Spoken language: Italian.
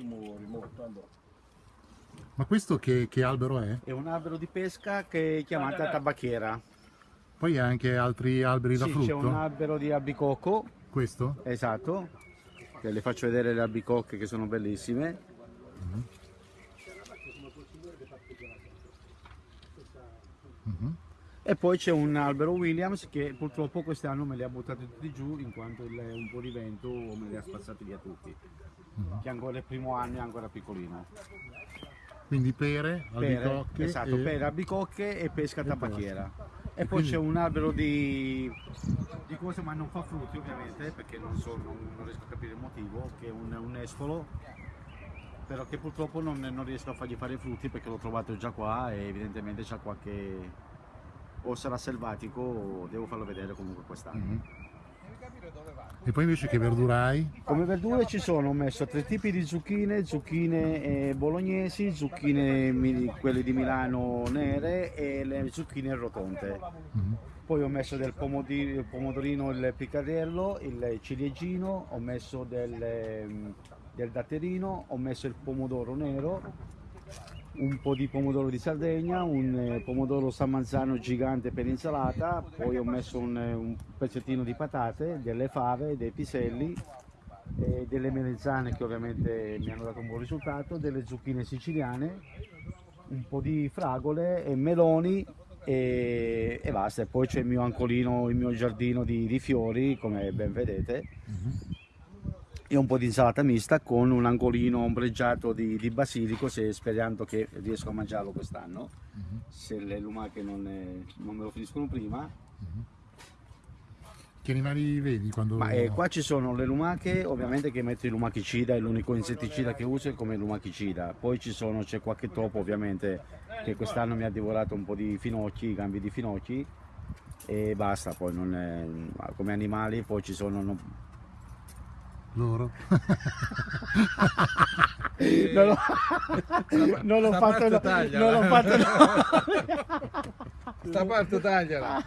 attimo rimonto. Allora. Ma questo che, che albero è? È un albero di pesca che è chiamata tabacchiera. Poi ha anche altri alberi da Sì, c'è un frutto? albero di albicocco, Questo? esatto, che le faccio vedere le albicocche che sono bellissime. Mhm. E poi c'è un albero Williams che purtroppo quest'anno me li ha buttati tutti giù in quanto il- un po' di vento me li ha spazzati via tutti. Che ancora il primo anno è ancora piccolino. Quindi pere, Pere, albicocche esatto, e... pere, albicocche e pesca e tabacchiera. E, E poi quindi- c'è un albero di, di cose, ma non fa frutti ovviamente, perché non, so, non, non riesco a capire il motivo, che è un, un esfolo, però che purtroppo non, non riesco a fargli fare i frutti perché l'ho trovato già qua e evidentemente c'ha qualche... o sarà selvatico o devo farlo vedere comunque quest'anno. Mhm. E poi invece che verdura hai? Come verdure ci sono, ho messo tre tipi di zucchine, zucchine eh, bolognesi, zucchine quelle di Milano nere e le zucchine rotonde. Mhm. Poi ho messo del il pomodorino, il piccarello, il ciliegino, ho messo del, ehm, del datterino, ho messo il pomodoro nero, un po' di pomodoro di Sardegna, un eh, pomodoro samanzano gigante per insalata, poi ho messo un, eh, un pezzettino di patate, delle fave, dei piselli, delle melanzane che ovviamente mi hanno dato un buon risultato, delle zucchine siciliane, un po' di fragole e meloni e, e basta. E poi c'è il mio ancolino, il mio giardino di, di fiori, come ben vedete, e un po' di insalata mista con un angolino ombreggiato di, di basilico, se, sperando che riesco a mangiarlo quest'anno, se le lumache non, eh, non me lo finiscono prima. Che animali vedi quando... Ma eh, qua ci sono le lumache, ovviamente che metto il lumachicida, è l'unico insetticida che uso è come lumachicida. Poi ci sono, c'è qualche topo ovviamente che quest'anno mi ha divorato un po' di finocchi, gambi di finocchi e basta, poi non è, come animali poi ci sono... non- Loro? Non l'ho, non l'ho sta fatto, no, non l'ho fatto no. Sta parte tagliala.